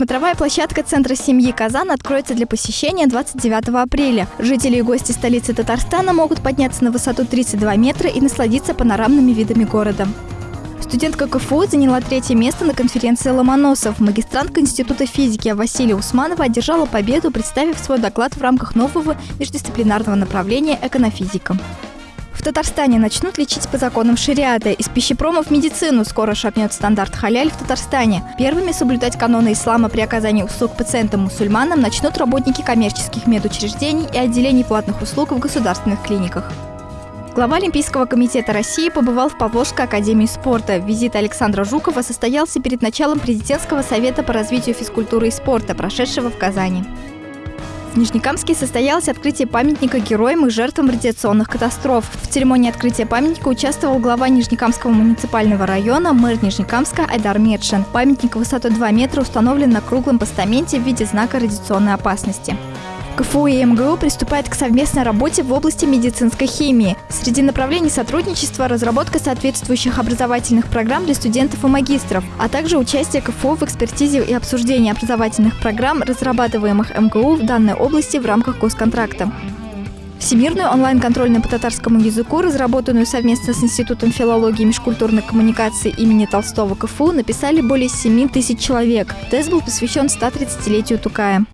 Смотровая площадка Центра семьи «Казан» откроется для посещения 29 апреля. Жители и гости столицы Татарстана могут подняться на высоту 32 метра и насладиться панорамными видами города. Студентка КФУ заняла третье место на конференции «Ломоносов». Магистрантка Института физики Василия Усманова одержала победу, представив свой доклад в рамках нового междисциплинарного направления «Эконофизика». В Татарстане начнут лечить по законам шариата. Из пищепрома в медицину скоро шагнет стандарт халяль в Татарстане. Первыми соблюдать каноны ислама при оказании услуг пациентам-мусульманам начнут работники коммерческих медучреждений и отделений платных услуг в государственных клиниках. Глава Олимпийского комитета России побывал в Павловской академии спорта. Визит Александра Жукова состоялся перед началом президентского совета по развитию физкультуры и спорта, прошедшего в Казани. В Нижнекамске состоялось открытие памятника героям и жертвам радиационных катастроф. В церемонии открытия памятника участвовал глава Нижнекамского муниципального района, мэр Нижнекамска Айдар Медшин. Памятник высотой 2 метра установлен на круглом постаменте в виде знака радиационной опасности. КФУ и МГУ приступает к совместной работе в области медицинской химии. Среди направлений сотрудничества – разработка соответствующих образовательных программ для студентов и магистров, а также участие КФУ в экспертизе и обсуждении образовательных программ, разрабатываемых МГУ в данной области в рамках госконтракта. Всемирную онлайн-контрольную по татарскому языку, разработанную совместно с Институтом филологии и межкультурной коммуникации имени Толстого КФУ, написали более 7 тысяч человек. Тест был посвящен 130-летию Тукая.